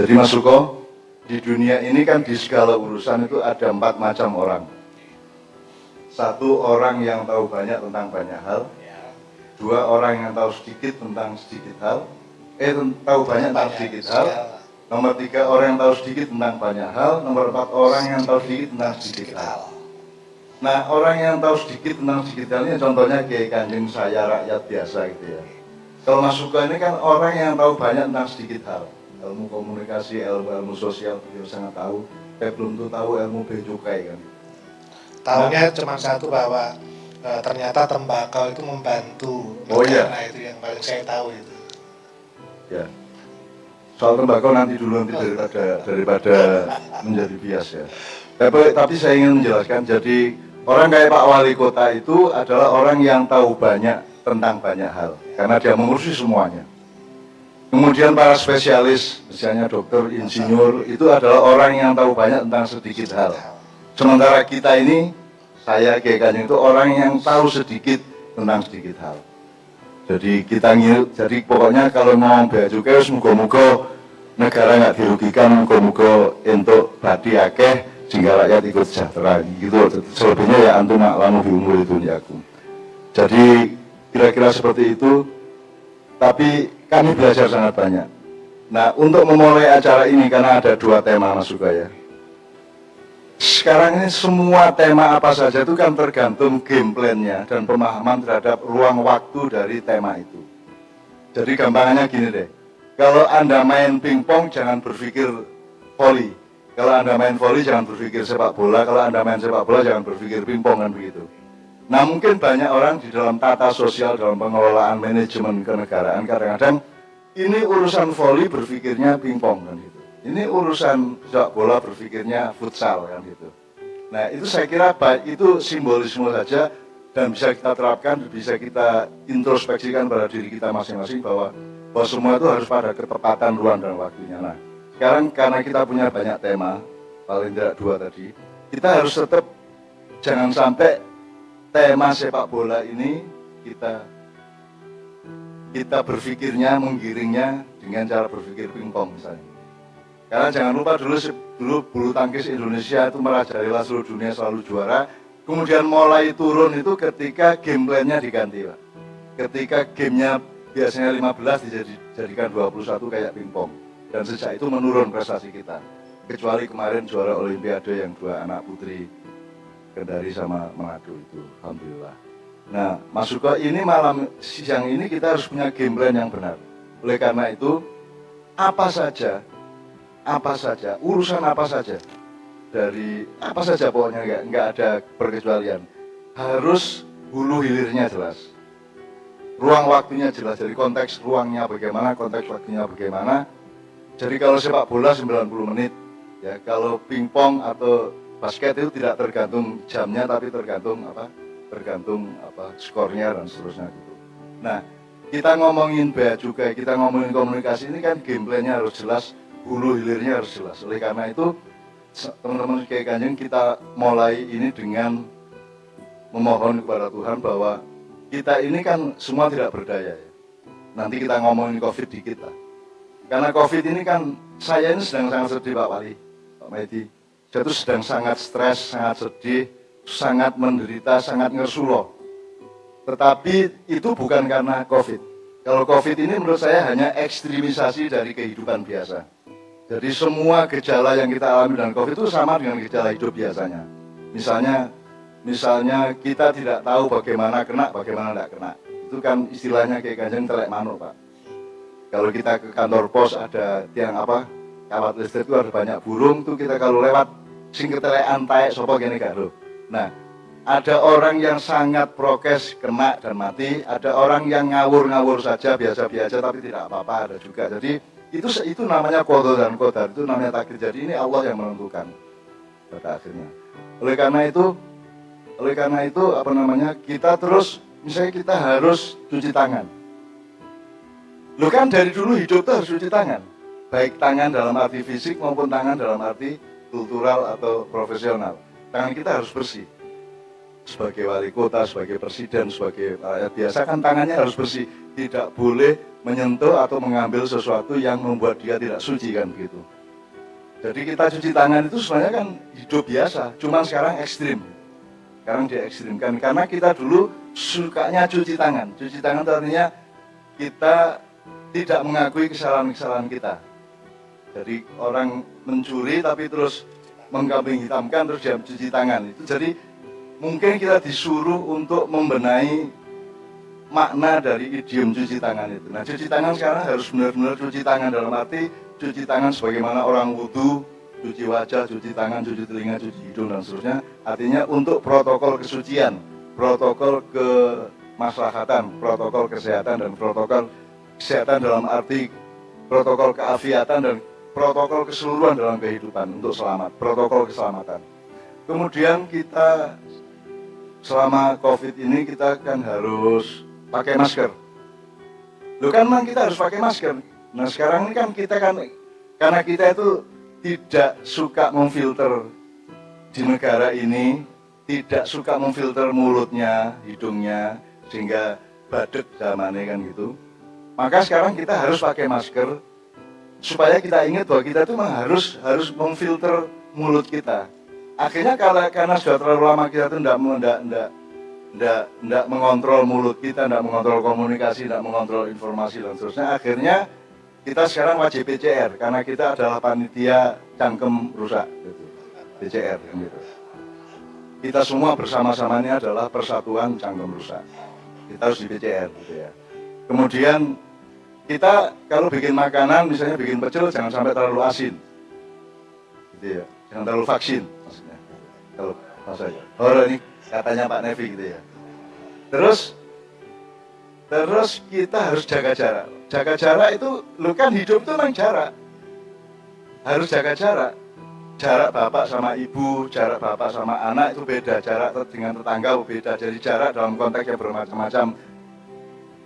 Jadi Mas Suko, di dunia ini kan di segala urusan itu ada empat macam orang. Satu orang yang tahu banyak tentang banyak hal. Dua orang yang tahu sedikit tentang sedikit hal. Eh, tahu banyak tentang sedikit hal. Nomor tiga orang yang tahu sedikit tentang banyak hal. Nomor empat orang yang tahu sedikit tentang sedikit hal. Nah, orang yang tahu sedikit tentang sedikit hal ini contohnya kayak kanjeng saya rakyat biasa gitu ya. Kalau Mas Suko ini kan orang yang tahu banyak tentang sedikit hal. Ilmu komunikasi, ilmu-ilmu sosial, beliau sangat tahu. Saya belum tuh tahu ilmu becukai kan. Tahunya cuma satu bahwa e, ternyata tembakau itu membantu Oh, iya. itu yang paling saya tahu itu. Ya. Soal tembakau nanti dulu nanti daripada daripada menjadi bias ya. Tapi, tapi saya ingin menjelaskan, jadi orang kayak Pak Wali Kota itu adalah orang yang tahu banyak tentang banyak hal, karena dia mengurusi semuanya. Kemudian para spesialis, misalnya dokter, insinyur, itu adalah orang yang tahu banyak tentang sedikit hal. Sementara kita ini, saya kayak Kanjeng itu orang yang tahu sedikit tentang sedikit hal. Jadi kita ngil, jadi pokoknya kalau mau bea cukai, semoga-moga negara nggak dirugikan, moga-moga untuk badi akeh, sehingga rakyat ikut sejahtera gitu. Selebihnya ya antum lamu di umur itu. Jadi kira-kira seperti itu. Tapi kami belajar sangat banyak. Nah untuk memulai acara ini karena ada dua tema Mas Suka ya. Sekarang ini semua tema apa saja itu kan tergantung game plan-nya dan pemahaman terhadap ruang waktu dari tema itu. Jadi gampangannya gini deh, kalau Anda main pingpong jangan berpikir volley. Kalau Anda main volley jangan berpikir sepak bola, kalau Anda main sepak bola jangan berpikir pingpong kan begitu. Nah mungkin banyak orang di dalam tata sosial, dalam pengelolaan manajemen kenegaraan kadang-kadang ini urusan volley berpikirnya pingpong kan gitu. Ini urusan sepak bola berpikirnya futsal kan gitu. Nah itu saya kira baik itu simbolisme saja dan bisa kita terapkan, bisa kita introspeksikan pada diri kita masing-masing bahwa bahwa semua itu harus pada ketepatan ruang dan waktunya. Nah sekarang karena kita punya banyak tema, paling tidak dua tadi, kita harus tetap jangan sampai tema sepak bola ini kita kita berpikirnya menggiringnya dengan cara berpikir pingpong misalnya. Karena jangan lupa dulu dulu bulu tangkis Indonesia itu merajalela seluruh dunia selalu juara. Kemudian mulai turun itu ketika game plan-nya diganti, Pak. Ketika gamenya biasanya 15 dijadikan 21 kayak pingpong. Dan sejak itu menurun prestasi kita. Kecuali kemarin juara olimpiade yang dua anak putri Kendari sama Manado itu, Alhamdulillah. Nah, Mas Suko ini malam siang ini kita harus punya game plan yang benar. Oleh karena itu, apa saja, apa saja, urusan apa saja, dari apa saja pokoknya nggak nggak ada perkecualian, harus hulu hilirnya jelas, ruang waktunya jelas. Jadi konteks ruangnya bagaimana, konteks waktunya bagaimana. Jadi kalau sepak bola 90 menit, ya kalau pingpong atau basket itu tidak tergantung jamnya, tapi tergantung apa? tergantung apa skornya dan seterusnya gitu. Nah, kita ngomongin bea juga, kita ngomongin komunikasi ini kan gameplaynya harus jelas, hulu hilirnya harus jelas. Oleh karena itu, teman-teman kayak kanjeng kita mulai ini dengan memohon kepada Tuhan bahwa kita ini kan semua tidak berdaya ya. Nanti kita ngomongin COVID dikit lah. Karena COVID ini kan saya ini sedang sangat sedih Pak Wali, Pak Medi. Saya itu sedang sangat stres, sangat sedih, sangat menderita, sangat ngersuloh. Tetapi itu bukan karena COVID. Kalau COVID ini menurut saya hanya ekstremisasi dari kehidupan biasa. Jadi semua gejala yang kita alami dengan COVID itu sama dengan gejala hidup biasanya. Misalnya, misalnya kita tidak tahu bagaimana kena, bagaimana tidak kena. Itu kan istilahnya kayak ganjeng telek manuk, Pak. Kalau kita ke kantor pos ada tiang apa, kawat listrik itu ada banyak burung tuh kita kalau lewat sing ketelek antai sopo gini gak. Nah, ada orang yang sangat prokes kena dan mati, ada orang yang ngawur-ngawur saja biasa-biasa tapi tidak apa-apa ada juga. Jadi itu itu namanya kodo dan kodar itu namanya takdir. Jadi ini Allah yang menentukan pada akhirnya. Oleh karena itu, oleh karena itu apa namanya kita terus misalnya kita harus cuci tangan. Lo kan dari dulu hidup tuh harus cuci tangan, baik tangan dalam arti fisik maupun tangan dalam arti kultural atau profesional tangan kita harus bersih. sebagai wali kota, sebagai presiden, sebagai rakyat biasa kan tangannya harus bersih, tidak boleh menyentuh atau mengambil sesuatu yang membuat dia tidak suci kan begitu. Jadi kita cuci tangan itu sebenarnya kan hidup biasa, cuman sekarang ekstrim. Sekarang dia ekstrimkan karena kita dulu sukanya cuci tangan. Cuci tangan itu artinya kita tidak mengakui kesalahan-kesalahan kita. Jadi orang mencuri tapi terus mengkambing hitamkan terus dia cuci tangan. Itu jadi mungkin kita disuruh untuk membenahi makna dari idiom cuci tangan itu. Nah, cuci tangan sekarang harus benar-benar cuci tangan dalam arti cuci tangan sebagaimana orang wudhu, cuci wajah, cuci tangan, cuci telinga, cuci hidung dan seterusnya. Artinya untuk protokol kesucian, protokol kemaslahatan, protokol kesehatan dan protokol kesehatan dalam arti protokol keafiatan dan protokol keseluruhan dalam kehidupan untuk selamat, protokol keselamatan. Kemudian kita selama COVID ini kita kan harus pakai masker. Lu kan memang kita harus pakai masker. Nah sekarang ini kan kita kan karena kita itu tidak suka memfilter di negara ini, tidak suka memfilter mulutnya, hidungnya, sehingga badut zamannya kan gitu. Maka sekarang kita harus pakai masker supaya kita ingat bahwa kita memang harus harus memfilter mulut kita akhirnya kalau karena sudah terlalu lama kita tuh tidak tidak tidak tidak tidak mengontrol mulut kita, tidak mengontrol komunikasi, tidak mengontrol informasi dan seterusnya. Akhirnya kita sekarang wajib PCR karena kita adalah panitia cangkem rusak, gitu. PCR kan gitu. Kita semua bersama-sama ini adalah persatuan cangkem rusak. Kita harus di PCR gitu ya. Kemudian kita kalau bikin makanan, misalnya bikin pecel, jangan sampai terlalu asin, gitu ya. Jangan terlalu vaksin maksudnya. Kalau maksudnya horor ini katanya Pak Nevi gitu ya. Terus terus kita harus jaga jarak. Jaga jarak itu lu kan hidup itu memang jarak. Harus jaga jarak. Jarak bapak sama ibu jarak bapak sama anak itu beda. Jarak dengan tetangga beda. Jadi jarak dalam konteks yang bermacam-macam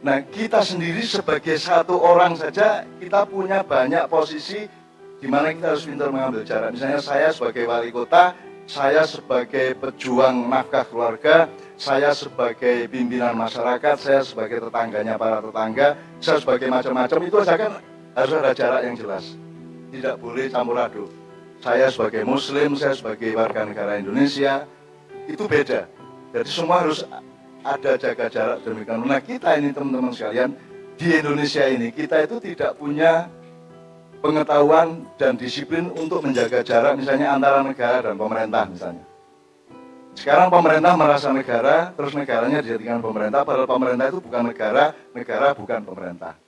nah kita sendiri sebagai satu orang saja kita punya banyak posisi di mana kita harus pintar mengambil jarak misalnya saya sebagai wali kota saya sebagai pejuang nafkah keluarga, saya sebagai pimpinan masyarakat, saya sebagai tetangganya para tetangga, saya sebagai macam-macam itu saja kan harus ada jarak yang jelas. Tidak boleh campur aduk. Saya sebagai muslim, saya sebagai warga negara Indonesia, itu beda. Jadi semua harus ada jaga jarak demikian. Nah kita ini teman-teman sekalian, di Indonesia ini kita itu tidak punya pengetahuan dan disiplin untuk menjaga jarak misalnya antara negara dan pemerintah misalnya. Sekarang pemerintah merasa negara, terus negaranya dijadikan pemerintah, padahal pemerintah itu bukan negara, negara bukan pemerintah.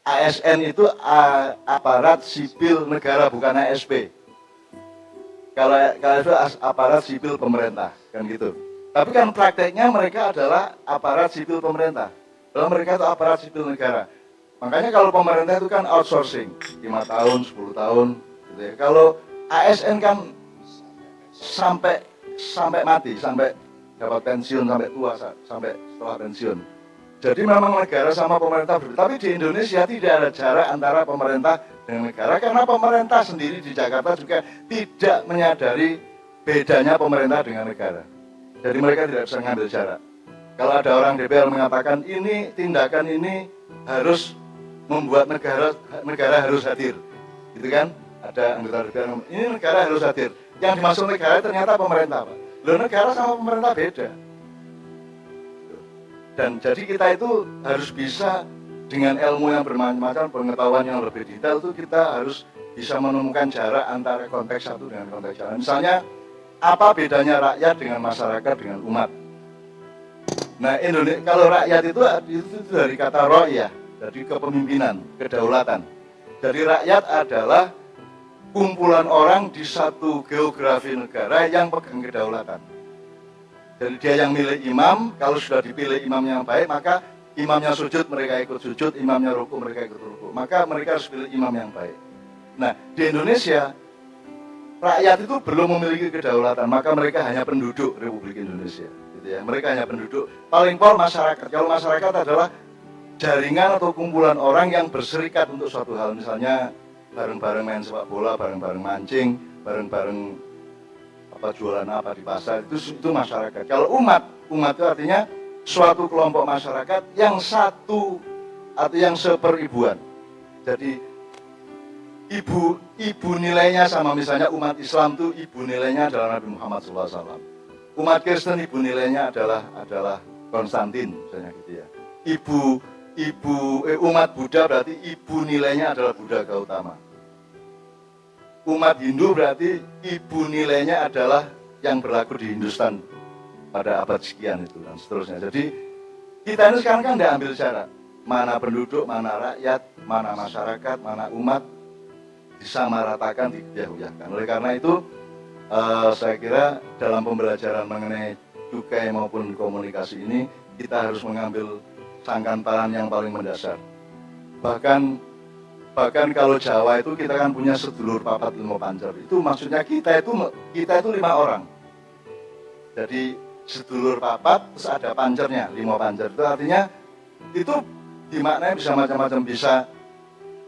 ASN itu aparat sipil negara, bukan ASP. Kalau, kalau itu aparat sipil pemerintah, kan gitu. Tapi kan prakteknya mereka adalah aparat sipil pemerintah. Kalau mereka itu aparat sipil negara. Makanya kalau pemerintah itu kan outsourcing, 5 tahun, 10 tahun, gitu ya. Kalau ASN kan sampai sampai mati, sampai dapat pensiun, sampai tua, sampai setelah pensiun. Jadi memang negara sama pemerintah berbeda. Tapi di Indonesia tidak ada jarak antara pemerintah dengan negara karena pemerintah sendiri di Jakarta juga tidak menyadari bedanya pemerintah dengan negara. Jadi mereka tidak bisa mengambil jarak. Kalau ada orang DPR mengatakan ini tindakan ini harus membuat negara negara harus hadir, gitu kan? Ada anggota DPR ini negara harus hadir. Yang dimaksud negara ternyata pemerintah, Pak. Negara sama pemerintah beda. Dan jadi kita itu harus bisa dengan ilmu yang bermacam-macam, pengetahuan yang lebih detail itu kita harus bisa menemukan jarak antara konteks satu dengan konteks lain. Misalnya, apa bedanya rakyat dengan masyarakat dengan umat? Nah, Indonesia kalau rakyat itu itu, dari kata roya, jadi kepemimpinan, kedaulatan. Jadi rakyat adalah kumpulan orang di satu geografi negara yang pegang kedaulatan. Jadi dia yang milih imam, kalau sudah dipilih imam yang baik, maka imamnya sujud, mereka ikut sujud, imamnya ruku, mereka ikut ruku. Maka mereka harus pilih imam yang baik. Nah, di Indonesia, rakyat itu belum memiliki kedaulatan, maka mereka hanya penduduk Republik Indonesia. Gitu ya. Mereka hanya penduduk. Paling pol masyarakat. Kalau masyarakat adalah jaringan atau kumpulan orang yang berserikat untuk suatu hal misalnya bareng-bareng main sepak bola, bareng-bareng mancing, bareng-bareng apa jualan apa di pasar itu itu masyarakat. Kalau umat, umat itu artinya suatu kelompok masyarakat yang satu atau yang seperibuan. Jadi ibu ibu nilainya sama misalnya umat Islam itu ibu nilainya adalah Nabi Muhammad SAW. Umat Kristen ibu nilainya adalah adalah Konstantin misalnya gitu ya. Ibu ibu eh, umat Buddha berarti ibu nilainya adalah Buddha Gautama. Umat Hindu berarti ibu nilainya adalah yang berlaku di Hindustan pada abad sekian itu dan seterusnya. Jadi kita ini sekarang kan tidak ambil cara mana penduduk, mana rakyat, mana masyarakat, mana umat disamaratakan, dibiahuyakan. Oleh karena itu, uh, saya kira dalam pembelajaran mengenai cukai maupun komunikasi ini kita harus mengambil sangkan yang paling mendasar. Bahkan bahkan kalau Jawa itu kita kan punya sedulur papat lima pancer. Itu maksudnya kita itu kita itu lima orang. Jadi sedulur papat terus ada pancernya lima pancer itu artinya itu dimaknai bisa macam-macam bisa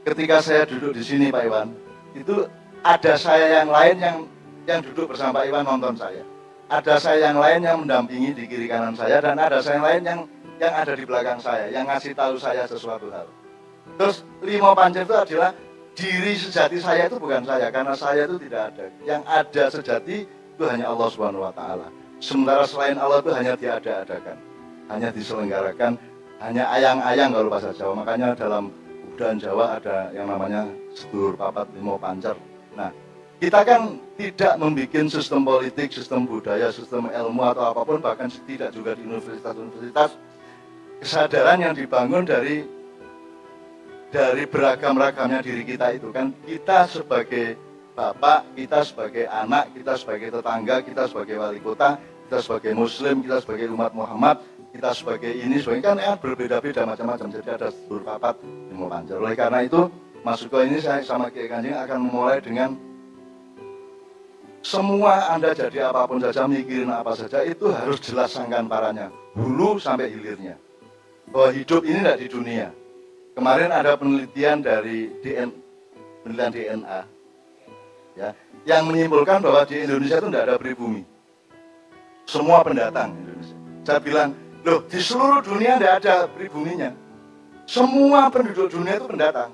ketika saya duduk di sini Pak Iwan itu ada saya yang lain yang yang duduk bersama Pak Iwan nonton saya ada saya yang lain yang mendampingi di kiri kanan saya dan ada saya yang lain yang yang ada di belakang saya yang ngasih tahu saya sesuatu hal. Terus lima panjang itu adalah diri sejati saya itu bukan saya karena saya itu tidak ada. Yang ada sejati itu hanya Allah Subhanahu wa taala. Sementara selain Allah itu hanya diada-adakan, hanya diselenggarakan, hanya ayang-ayang kalau bahasa Jawa. Makanya dalam budaya Jawa ada yang namanya sedulur papat limo pancer. Nah, kita kan tidak membuat sistem politik, sistem budaya, sistem ilmu atau apa pun, bahkan tidak juga di universitas-universitas, kesadaran yang dibangun dari dari beragam-ragamnya diri kita itu kan kita sebagai bapak, kita sebagai anak, kita sebagai tetangga, kita sebagai wali kota, kita sebagai muslim, kita sebagai umat Muhammad, kita sebagai ini, sebagai kan ya, berbeda-beda macam-macam. Jadi ada papat yang mau panjang. Oleh karena itu, masuk ke ini saya sama Kiai Kanjeng akan memulai dengan semua Anda jadi apa pun saja, mikirin apa saja, itu harus jelas sangkan paranya. Hulu sampai hilirnya. Bahwa hidup ini tidak di dunia. Kemarin ada penelitian dari DN, penelitian DNA, ya, yang menyimpulkan bahwa di Indonesia itu tidak ada pribumi. Semua pendatang Indonesia. Saya bilang, loh di seluruh dunia tidak ada pribuminya. Semua penduduk dunia itu pendatang.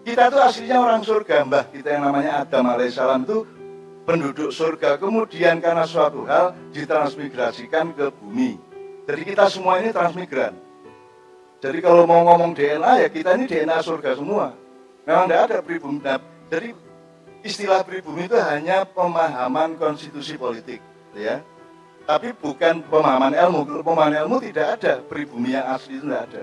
Kita itu aslinya orang surga, mbah kita yang namanya Adam alaihissalam itu penduduk surga kemudian karena suatu hal ditransmigrasikan ke bumi. Jadi kita semua ini transmigran. Jadi kalau mau ngomong DNA ya kita ini DNA surga semua. Memang tidak ada pribumi. Nah, jadi istilah pribumi itu hanya pemahaman konstitusi politik, ya. Tapi bukan pemahaman ilmu. Pemahaman ilmu tidak ada pribumi yang asli itu tidak ada.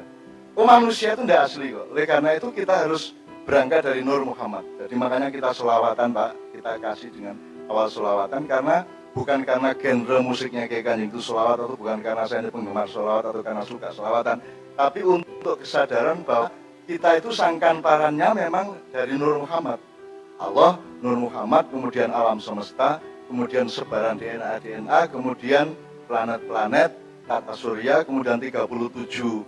Oh manusia itu tidak asli kok. Oleh karena itu kita harus berangkat dari Nur Muhammad. Jadi makanya kita selawatan Pak, kita kasih dengan awal selawatan karena bukan karena genre musiknya kayak kanjeng itu selawat atau bukan karena saya ini penggemar selawat atau karena suka selawatan tapi untuk kesadaran bahwa kita itu sangkan parannya memang dari Nur Muhammad Allah, Nur Muhammad, kemudian alam semesta kemudian sebaran DNA DNA kemudian planet-planet tata surya kemudian 37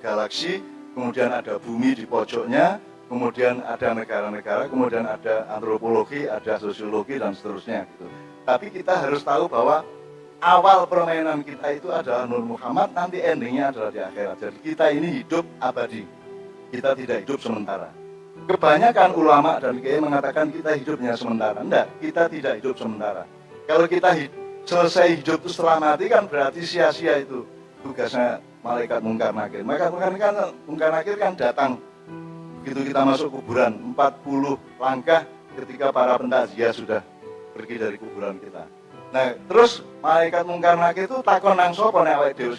galaksi kemudian ada bumi di pojoknya kemudian ada negara-negara, kemudian ada antropologi, ada sosiologi dan seterusnya gitu. Tapi kita harus tahu bahwa awal permainan kita itu adalah Nur Muhammad, nanti endingnya adalah di akhirat. Jadi kita ini hidup abadi, kita tidak hidup sementara. Kebanyakan ulama dan kiai mengatakan kita hidupnya sementara. Enggak, kita tidak hidup sementara. Kalau kita hidup, selesai hidup itu setelah mati kan berarti sia-sia itu. Tugasnya malaikat mungkar nakir. Malaikat mungkar kan, mungkar nakir kan datang. Begitu kita masuk kuburan 40 langkah ketika para pentakziah sudah pergi dari kuburan kita. Nah terus malaikat mungkar nakir itu takon nang sapa nek awake dhewe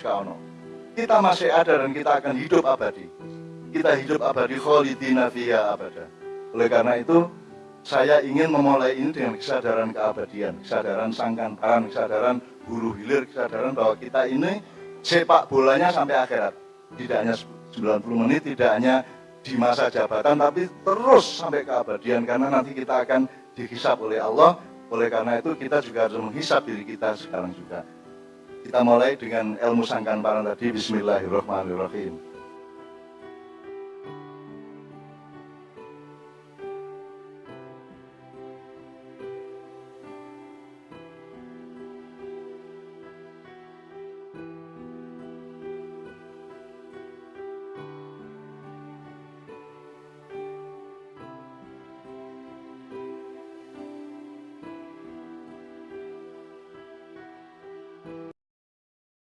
kita masih ada dan kita akan hidup abadi. Kita hidup abadi khalidina fiha abada. Oleh karena itu saya ingin memulai ini dengan kesadaran keabadian kesadaran sangkantaran kesadaran hulu hilir kesadaran bahwa kita ini sepak bolanya sampai akhirat. Tidak hanya 90 menit tidak hanya di masa jabatan tapi terus sampai keabadian karena nanti kita akan dihisap oleh Allah. Oleh karena itu kita juga harus menghisap diri kita sekarang juga. Kita mulai dengan ilmu sangkan parang tadi. Bismillahirrahmanirrahim